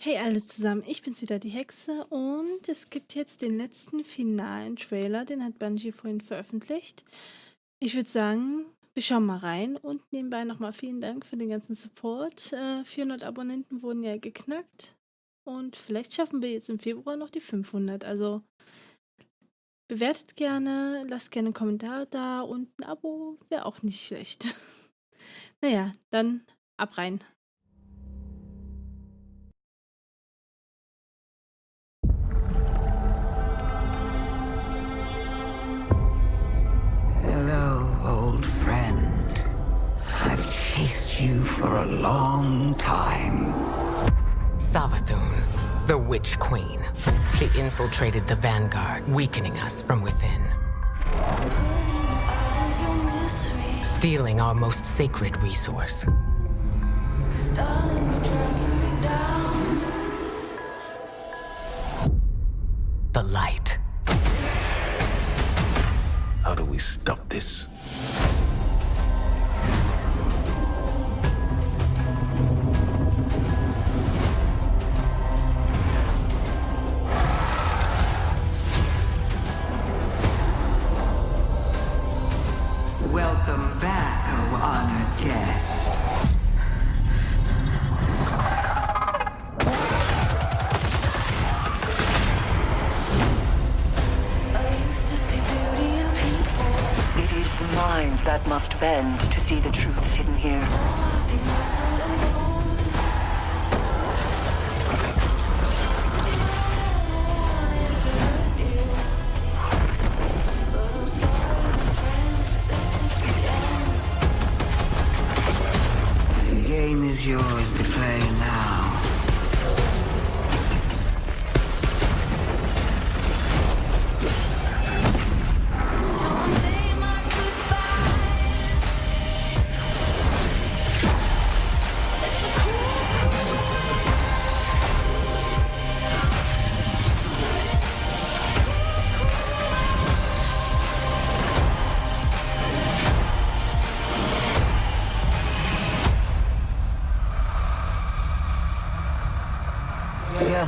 Hey alle zusammen, ich bin's wieder, die Hexe und es gibt jetzt den letzten finalen Trailer, den hat Bungie vorhin veröffentlicht. Ich würde sagen, wir schauen mal rein und nebenbei nochmal vielen Dank für den ganzen Support. Äh, 400 Abonnenten wurden ja geknackt und vielleicht schaffen wir jetzt im Februar noch die 500. Also bewertet gerne, lasst gerne einen Kommentar da und ein Abo wäre auch nicht schlecht. naja, dann ab rein. You for a long time. Savathun, the Witch Queen. She infiltrated the Vanguard, weakening us from within. Stealing our most sacred resource. The light. How do we stop this? Mind that must bend to see the truths hidden here. The game is yours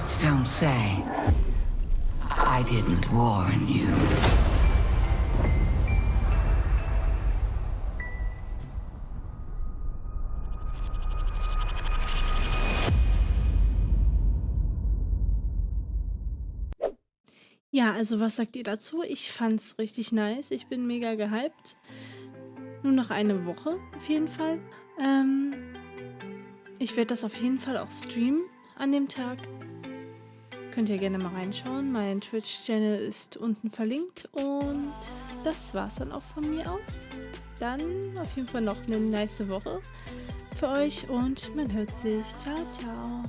Just don't say I didn't warn you. Ja, also was sagt ihr dazu? Ich fand's richtig nice. Ich bin mega gehypt. Nur noch eine Woche auf jeden Fall. Ähm, ich werde das auf jeden Fall auch streamen an dem Tag. Könnt ihr gerne mal reinschauen. Mein Twitch-Channel ist unten verlinkt. Und das war's dann auch von mir aus. Dann auf jeden Fall noch eine nice Woche für euch und man hört sich. Ciao, ciao.